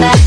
back.